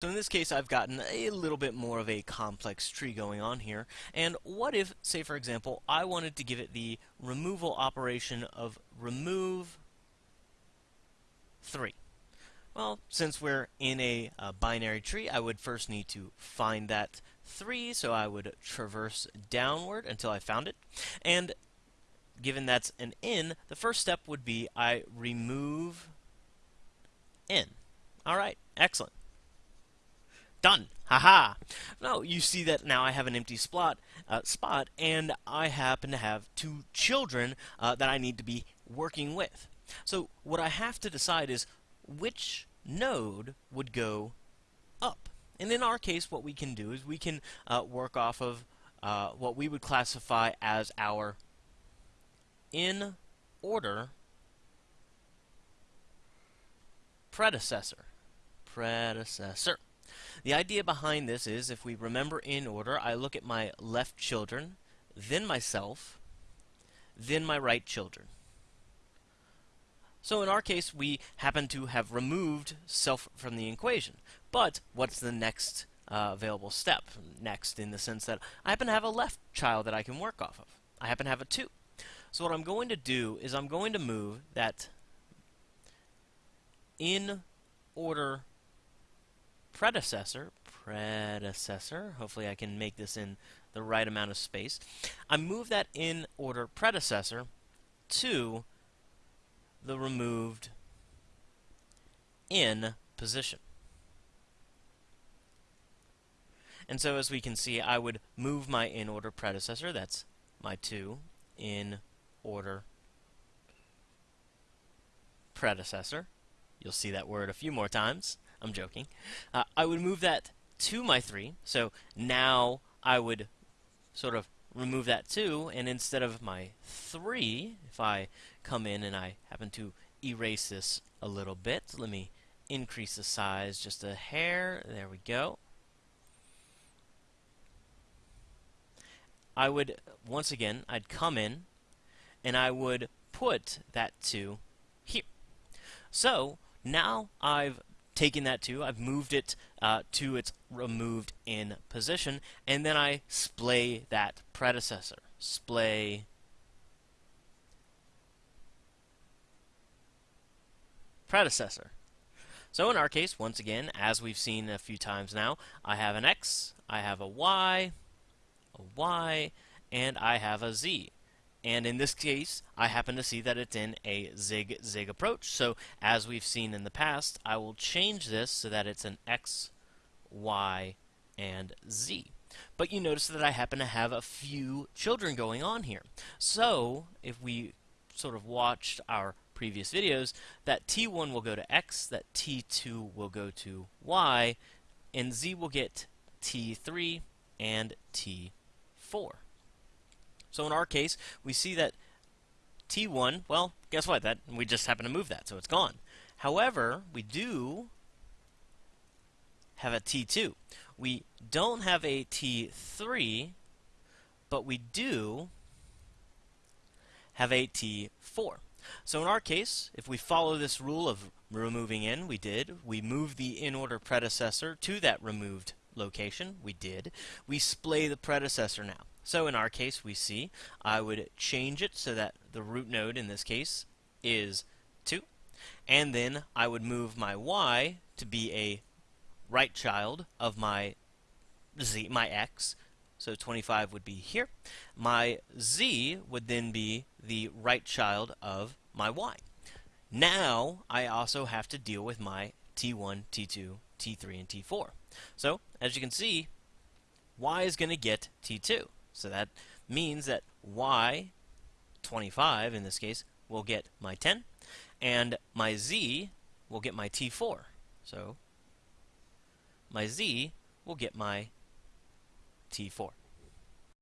So in this case, I've gotten a little bit more of a complex tree going on here. And what if, say for example, I wanted to give it the removal operation of remove 3? Well, since we're in a, a binary tree, I would first need to find that 3, so I would traverse downward until I found it. And given that's an in, the first step would be I remove in. Alright, excellent. Done. Haha. Now you see that now I have an empty spot, uh, spot, and I happen to have two children uh, that I need to be working with. So what I have to decide is which node would go up. And in our case, what we can do is we can uh, work off of uh, what we would classify as our in order predecessor. Predecessor. The idea behind this is, if we remember in order, I look at my left children, then myself, then my right children. So in our case, we happen to have removed self from the equation. But what's the next uh, available step? Next, in the sense that I happen to have a left child that I can work off of. I happen to have a 2. So what I'm going to do is I'm going to move that in order predecessor, predecessor, hopefully I can make this in the right amount of space, I move that in order predecessor to the removed in position. And so as we can see, I would move my in order predecessor, that's my 2, in order predecessor. You'll see that word a few more times. I'm joking. Uh, I would move that to my 3. So now I would sort of remove that 2, and instead of my 3, if I come in and I happen to erase this a little bit, let me increase the size just a hair. There we go. I would, once again, I'd come in and I would put that 2 here. So now I've taken that 2, I've moved it uh, to its removed in position, and then I splay that predecessor. Splay predecessor. So in our case, once again, as we've seen a few times now, I have an X, I have a Y, a Y, and I have a Z. And in this case, I happen to see that it's in a zig-zig approach. So as we've seen in the past, I will change this so that it's an X, Y, and Z. But you notice that I happen to have a few children going on here. So if we sort of watched our previous videos, that T1 will go to X, that T2 will go to Y, and Z will get T3 and T4. So in our case, we see that T1, well, guess what? That we just happen to move that, so it's gone. However, we do have a T2. We don't have a T3, but we do have a T4. So in our case, if we follow this rule of removing in, we did. We move the in-order predecessor to that removed location, we did. We splay the predecessor now. So in our case, we see I would change it so that the root node in this case is 2. And then I would move my y to be a right child of my z, my x. So 25 would be here. My z would then be the right child of my y. Now I also have to deal with my t1, t2, t3, and t4. So as you can see, y is going to get t2. So that means that y, 25 in this case, will get my 10, and my z will get my t4. So my z will get my t4.